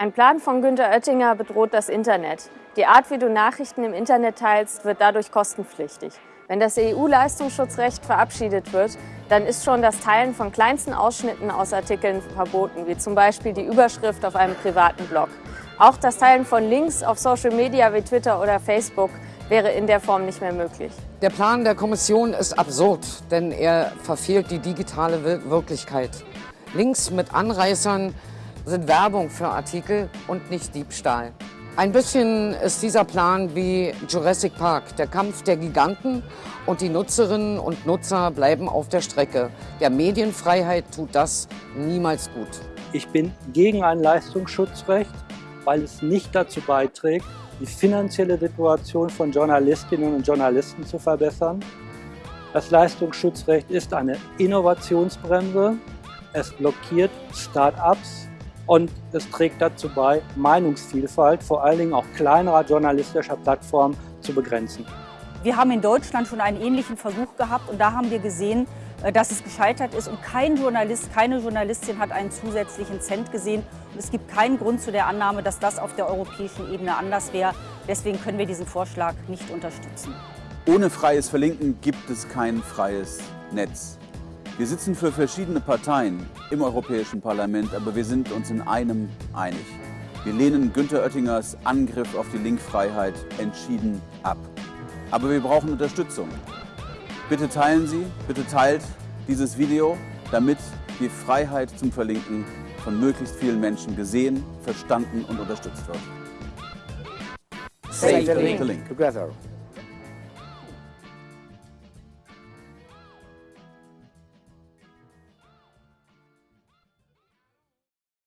Ein Plan von Günter Oettinger bedroht das Internet. Die Art, wie du Nachrichten im Internet teilst, wird dadurch kostenpflichtig. Wenn das EU-Leistungsschutzrecht verabschiedet wird, dann ist schon das Teilen von kleinsten Ausschnitten aus Artikeln verboten, wie zum Beispiel die Überschrift auf einem privaten Blog. Auch das Teilen von Links auf Social Media wie Twitter oder Facebook wäre in der Form nicht mehr möglich. Der Plan der Kommission ist absurd, denn er verfehlt die digitale Wirklichkeit. Links mit Anreißern sind Werbung für Artikel und nicht Diebstahl. Ein bisschen ist dieser Plan wie Jurassic Park, der Kampf der Giganten und die Nutzerinnen und Nutzer bleiben auf der Strecke. Der Medienfreiheit tut das niemals gut. Ich bin gegen ein Leistungsschutzrecht, weil es nicht dazu beiträgt, die finanzielle Situation von Journalistinnen und Journalisten zu verbessern. Das Leistungsschutzrecht ist eine Innovationsbremse. Es blockiert Start-ups und es trägt dazu bei, Meinungsvielfalt, vor allen Dingen auch kleinerer journalistischer Plattformen, zu begrenzen. Wir haben in Deutschland schon einen ähnlichen Versuch gehabt und da haben wir gesehen, äh, dass es gescheitert ist und kein Journalist, keine Journalistin hat einen zusätzlichen Cent gesehen. Und es gibt keinen Grund zu der Annahme, dass das auf der europäischen Ebene anders wäre. Deswegen können wir diesen Vorschlag nicht unterstützen. Ohne freies Verlinken gibt es kein freies Netz. Wir sitzen für verschiedene Parteien im Europäischen Parlament, aber wir sind uns in einem einig. Wir lehnen Günter Oettingers Angriff auf die Linkfreiheit entschieden ab. Aber wir brauchen Unterstützung. Bitte teilen Sie, bitte teilt dieses Video, damit die Freiheit zum Verlinken von möglichst vielen Menschen gesehen, verstanden und unterstützt wird. Save the link together.